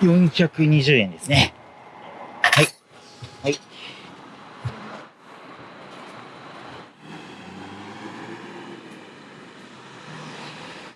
420円ですね。はい。はい。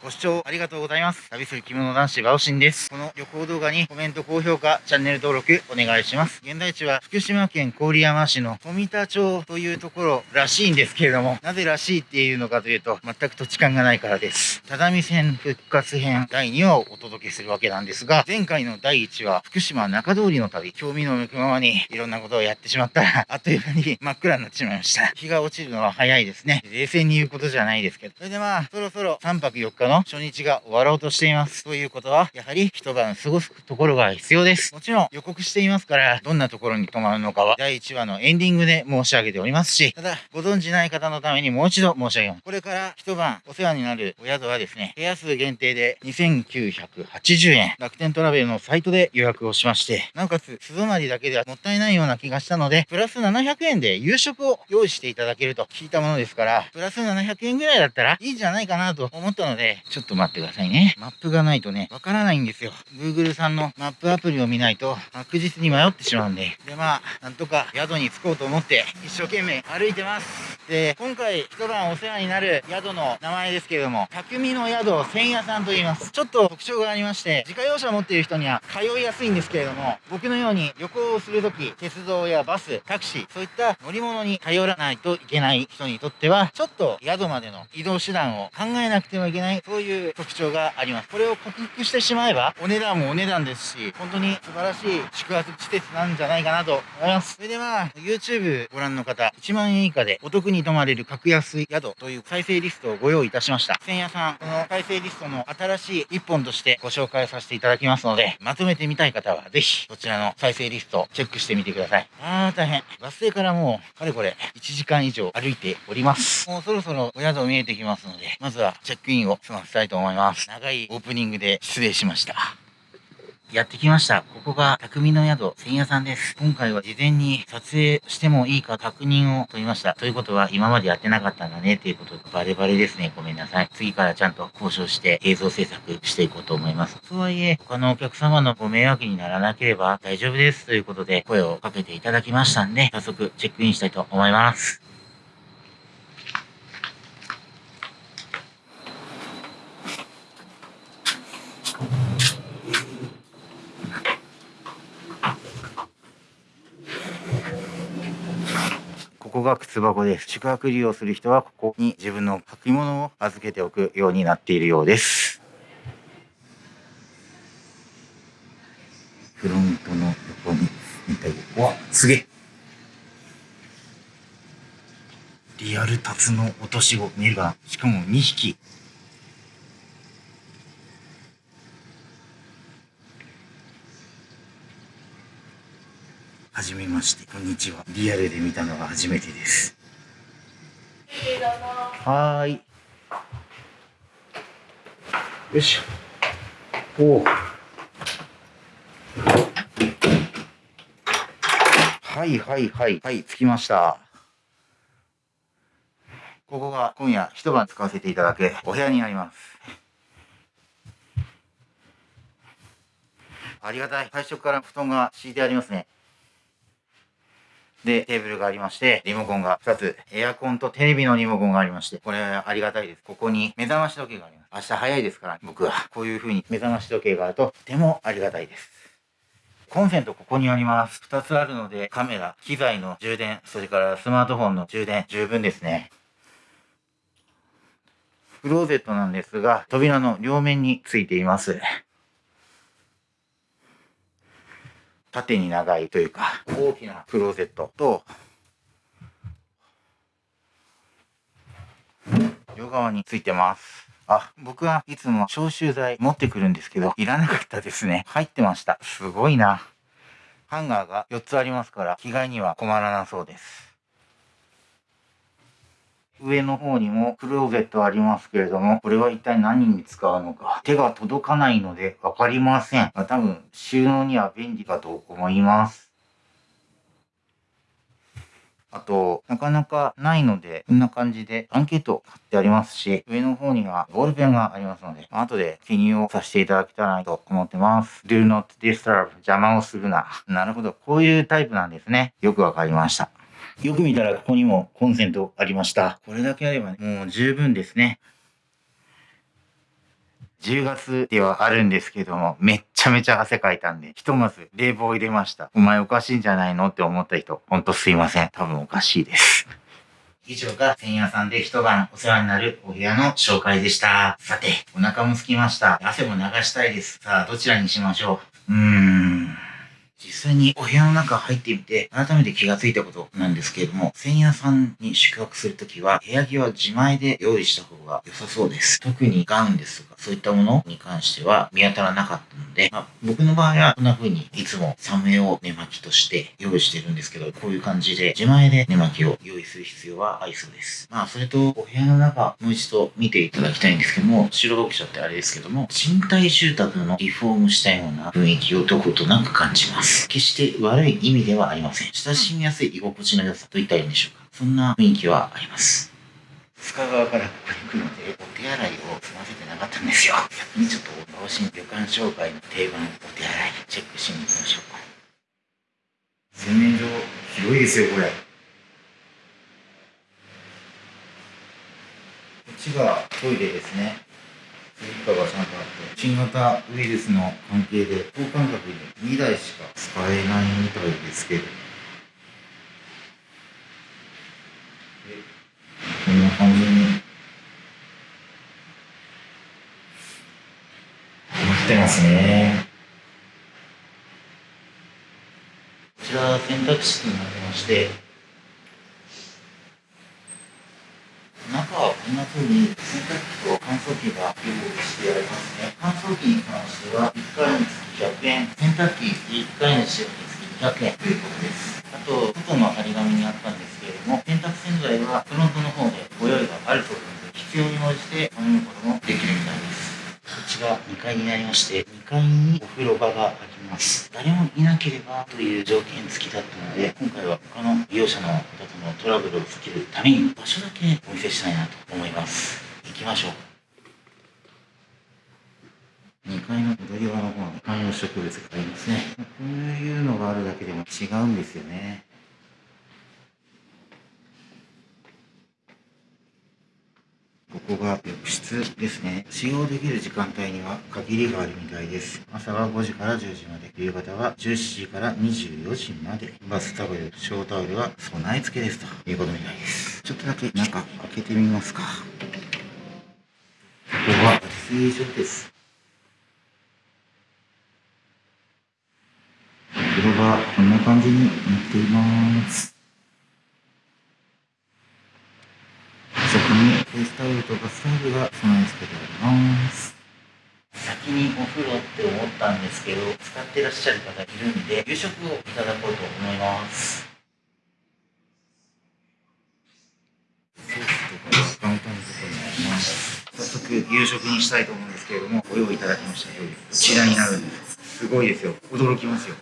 ご視聴ありがとうございます。旅する着物男子バオシンです。この旅行動画にコメント、高評価、チャンネル登録お願いします。現在地は福島県郡山市の富田町というところらしいんですけれども、なぜらしいっていうのかというと、全く土地勘がないからです。只見線復活編第2話をお届けするわけなんですが、前回の第1話、福島中通りの旅、興味の向くままにいろんなことをやってしまったら、あっという間に真っ暗になってしまいました。日が落ちるのは早いですね。冷静に言うことじゃないですけど。それでまあ、そろそろ3泊4日の初日が終わろうとしています。ということは、やはり一晩過ごすところが必要です。もちろん予告していますから、どんなところに泊まるのかは、第1話のエンディングで申し上げておりますし、ただ、ご存知ない方のためにもう一度申し上げます。これから一晩お世話になるお宿はですね、部屋数限定で2980円、楽天トラベルのサイトで予約をしまして、なおかつ、素泊まりだけではもったいないような気がしたので、プラス700円で夕食を用意していただけると聞いたものですから、プラス700円ぐらいだったらいいんじゃないかなと思ったので、ちょっと待ってくださいね。マップがないとね、わからないんですよ。Google さんのマップアプリを見ないと確実に迷ってしまうんで。で、まあ、なんとか宿に着こうと思って一生懸命歩いてます。で、今回一晩お世話になる宿の名前ですけれども、匠の宿千夜さんと言います。ちょっと特徴がありまして、自家用車持っている人には通いやすいんですけれども、僕のように旅行をするとき、鉄道やバス、タクシー、そういった乗り物に頼らないといけない人にとっては、ちょっと宿までの移動手段を考えなくてはいけない、そういう特徴があります。これを克服してしまえば、お値段もお値段ですし、本当に素晴らしい宿泊施設なんじゃないかなと思います。それでまあ、YouTube ご覧の方、1万円以下でお得にに泊まれる格安宿という再生リストをご用意いたしました。千夜さん、この再生リストの新しい一本としてご紹介させていただきますので、まとめてみたい方はぜひ、こちらの再生リストをチェックしてみてください。あー、大変。バス停からもう、かれこれ、1時間以上歩いております。もうそろそろお宿見えてきますので、まずはチェックインを済ませたいと思います。長いオープニングで失礼しました。やってきました。ここが匠の宿千夜さんです。今回は事前に撮影してもいいか確認を取りました。ということは今までやってなかったんだねっていうことバレバレですね。ごめんなさい。次からちゃんと交渉して映像制作していこうと思います。とはいえ、他のお客様のご迷惑にならなければ大丈夫ですということで声をかけていただきましたんで、早速チェックインしたいと思います。ここが靴箱です。宿泊利用する人はここに自分の履物を預けておくようになっているようです。フロントの横に見たうわ、すげえ。リアルタツの落とし子見えるかなしかも2匹。はじめまして、こんにちは。リアルで見たのが初めてです。はーい。よいしょ。お。はいはいはい。はい、着きました。ここが今夜一晩使わせていただくお部屋になります。ありがたい。最初から布団が敷いてありますね。で、テーブルがありまして、リモコンが2つ、エアコンとテレビのリモコンがありまして、これはありがたいです。ここに目覚まし時計があります。明日早いですから、僕はこういう風に目覚まし時計があると、とてもありがたいです。コンセントここにあります。2つあるので、カメラ、機材の充電、それからスマートフォンの充電、十分ですね。クローゼットなんですが、扉の両面についています。縦に長いというか、大きなクローゼットと、両側についてます。あ、僕はいつも消臭剤持ってくるんですけど、いらなかったですね。入ってました。すごいな。ハンガーが4つありますから、着替えには困らなそうです。上の方にもクローゼットありますけれども、これは一体何に使うのか？手が届かないのでわかりません。多分収納には便利かと思います。あと、なかなかないので、こんな感じでアンケート貼ってありますし、上の方にはボールペンがありますので、後で記入をさせていただきたいなと思ってます。Do not disturb 邪魔をするな。なるほど。こういうタイプなんですね。よくわかりました。よく見たらここにもコンセントありました。これだけあればね、もう十分ですね。10月ではあるんですけども、めっちゃめちゃ汗かいたんで、ひとまず冷房入れました。お前おかしいんじゃないのって思った人、ほんとすいません。多分おかしいです。以上が千夜さんで一晩お世話になるお部屋の紹介でした。さて、お腹も空きました。汗も流したいです。さあ、どちらにしましょう？うーん。実際にお部屋の中入ってみて、改めて気がついたことなんですけれども、千夜さんに宿泊するときは、部屋着は自前で用意した方が良さそうです。特にガウンです、そういったものに関しては見当たらなかったので、まあ、僕の場合はこんな風にいつもサムネを寝巻きとして用意してるんですけど、こういう感じで自前で寝巻きを用意する必要はありそうです。まあ、それと、お部屋の中、もう一度見ていただきたいんですけども、白読者ってあれですけども、賃貸住宅のリフォームしたような雰囲気をどことなく感じます。。決して悪い意味ではありません。親しみやすい居心地の良さといったらいいんでしょうか。そんな雰囲気はあります。塚川からここに来るので、お手洗いを済ませてなかったんですよ。先にちょっと、老人旅館紹介の定番、お手洗い、チェックしに行きましょうか。洗面所、広いですよ、これ。こっちがトイレですね。スリッパがちゃんとあって、新型ウイルスの関係で、等間隔に2台しか使えないみたいですけど。こんな感じに。なってますね。こちら洗濯室になりまして、中はこんな風に洗濯機と乾燥機が用意してありますね。乾燥機に関しては1回につき100円、洗濯機1回の使用につき200円ということです。あと、外の張り紙にあったんですけれども、洗濯洗剤はフロントの方でご用意があるそうなので、必要に応じて頼むこともできるみたいです。こちら2階になりまして、2階にお風呂場があります。誰もいなければという条件付きだったので、今回は他の利用者の方とのトラブルを避けるために場所だけお見せしたいなと思います。行きましょう。2階の踊り場の方に観葉植物がありますね。こういうのがあるだけでも違うんですよね。ここが浴室ですね。使用できる時間帯には限りがあるみたいです。朝は5時から10時まで、夕方は17時から24時まで。バスタオル、小タオルは備え付けですということみたいです。ちょっとだけ中開けてみますか。ここは脱衣所です。お風呂がこんな感じになっています。にフェイスタオルとバスタオルが備え付けてあります。先にお風呂って思ったんですけど、使ってらっしゃる方いるんで、夕食をいただこうと思います。ソースとかがカウンターのところにあります。早速夕食にしたいと思うんですけれども、ご用意いただきました料理、こちらになるんです。すごいですよ。驚きますよ。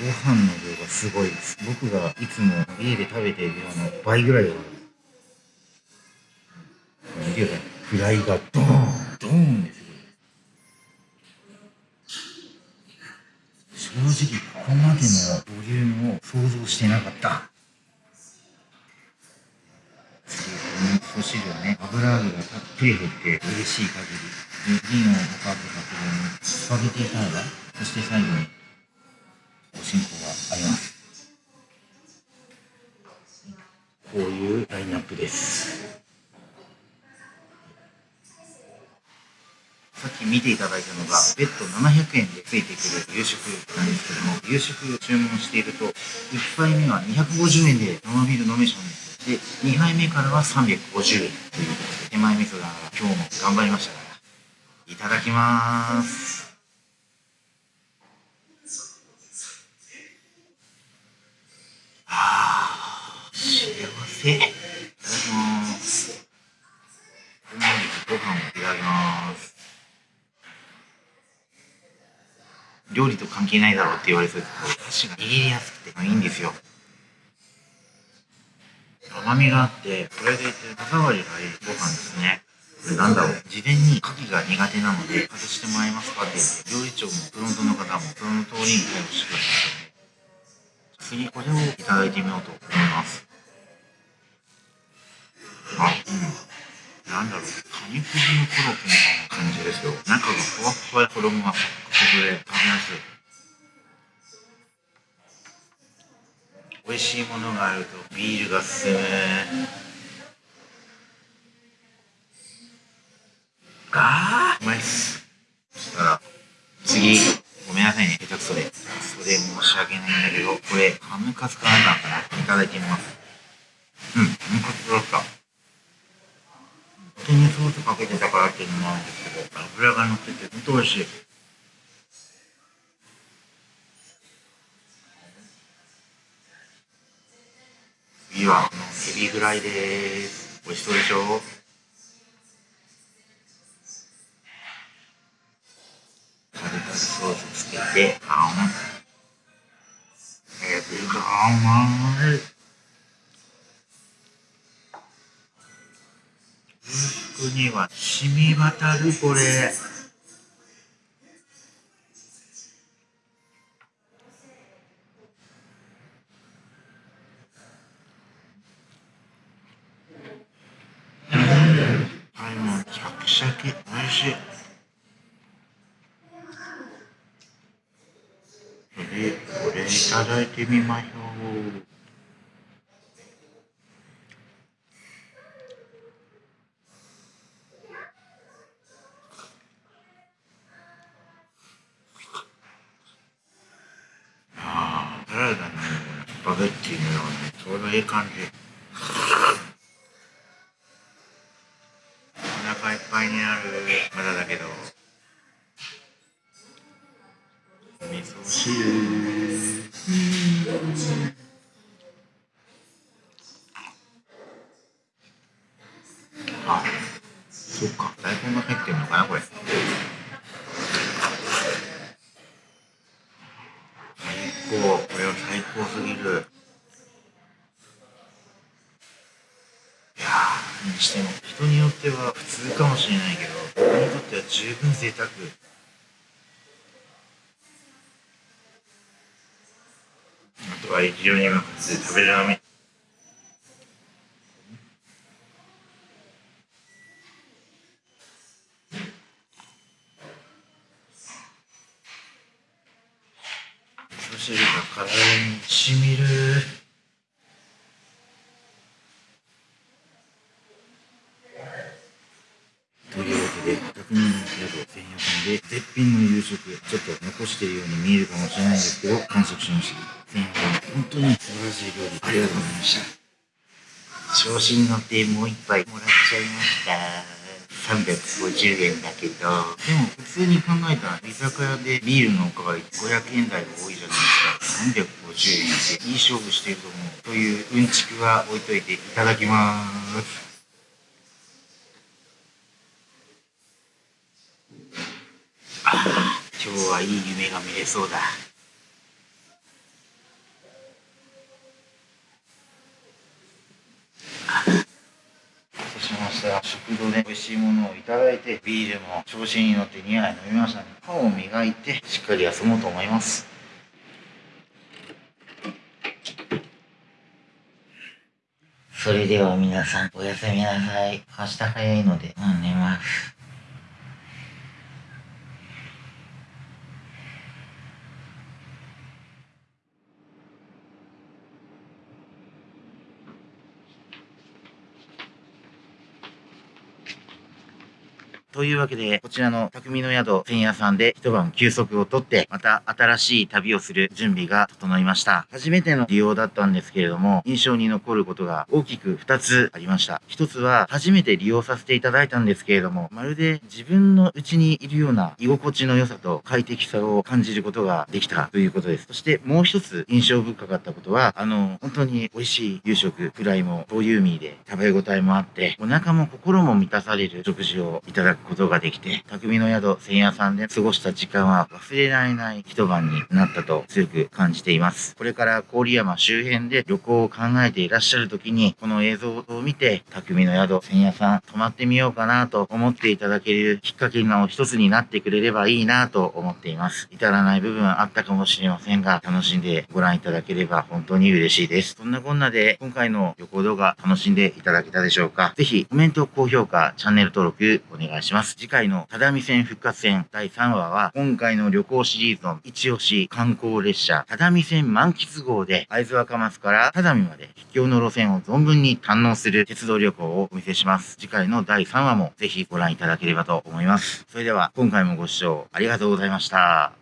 ご飯の量がすごいです。僕がいつも家で食べている量の倍ぐらいある。見てください。フライがドーンドーンですよ。正直ここまでのボリュームを想像してなかった。次、この味汁をね、油揚げがたっぷり入って嬉しい限り。で、リーのおかずがここにスパゲティサラダ、そして最後に進行があります。こういうラインナップです。さっき見ていただいたのが、別途700円でついてくる夕食なんですけども、夕食を注文していると、1杯目は250円で生ビール飲めちゃうんです。で、2杯目からは350円ということで、手前味噌だから今日も頑張りましたから、いただきます。せいただきますご飯をいただきます料理と関係ないだろうって言われそうですけど、箸が握りやすくていいんですよ。甘みがあって、これでいて歯触りがいいご飯ですね。これなんだろう。事前に牡蠣が苦手なので、外してもらえますかって言って、料理長もフロントの方もその通りに対応してくださって、次これをいただいてみようと思います。うん。なんだろう。カニクリのコロッケみたいな感じですよ。中がふわふわで衣がサクサクで食べやすい。美味しいものがあるとビールが進む。あーうまいっすそしたら次ごめんなさいね下手くそでそれ申し訳ないんだけどこれハムカツかなんかかないただいてみますうんハムカツだった手にソースかけてたからっていうのもあるんですけど油が乗ってて本当美味しい次はこのエビフライです美味しそうでしょタルタルソースつけて、あん。エビが甘い。服には染み渡る、これ。はい、もうシャキシャキ、美味しい。で、これいただいてみましょう。ああ、サラダのスパゲッティのようなちょうどいい感じ。お腹いっぱいになる。まだだけど。しても人によっては普通かもしれないけど僕にとっては十分贅沢あとは非常にうまく食べるのみ。味噌汁が体にしみる。というわけで、匠の宿専用さんで絶品の夕食、ちょっと残しているように見えるかもしれないんですけど、完食しました。専用さん本当に素晴らしい料理。ありがとうございました調子に乗ってもう一杯もらっちゃいました。350円だけど。でも普通に考えたら居酒屋でビールのおかわり500円台が多いじゃないですか。350円っていい勝負してると思う。といううんちくは置いといていただきます。あ今日はいい夢が見れそうだ。そうした。食堂で美味しいものをいただいてビールも調子に乗って2杯飲みましたね。歯を磨いてしっかり休もうと思います。それでは皆さんおやすみなさい。明日早いのでもう寝ます。というわけで、こちらの匠の宿前夜さんで一晩休息をとって、また新しい旅をする準備が整いました。初めての利用だったんですけれども、印象に残ることが大きく2つありました。1つは、初めて利用させていただいたんですけれども、まるで自分の家にいるような居心地の良さと快適さを感じることができたということです。そしてもう一つ印象深かったことは、あの、本当に美味しい夕食、フライもボリューミーで食べ応えもあって、お腹も心も満たされる食事をいただくくことができて、匠の宿千夜さんで過ごした時間は忘れられない一晩になったと強く感じています。これから郡山周辺で旅行を考えていらっしゃる時に、この映像を見て、匠の宿千夜さん泊まってみようかなと思っていただけるきっかけの一つになってくれればいいなと思っています。至らない部分あったかもしれませんが、楽しんでご覧いただければ本当に嬉しいです。そんなこんなで、今回の旅行動画楽しんでいただけたでしょうか？ぜひコメント、高評価、チャンネル登録お願いします。次回の只見線復活戦第3話は、今回の旅行シリーズの一押し観光列車、只見線満喫号で、会津若松から只見まで秘境の路線を存分に堪能する鉄道旅行をお見せします。次回の第3話もぜひご覧いただければと思います。それでは、今回もご視聴ありがとうございました。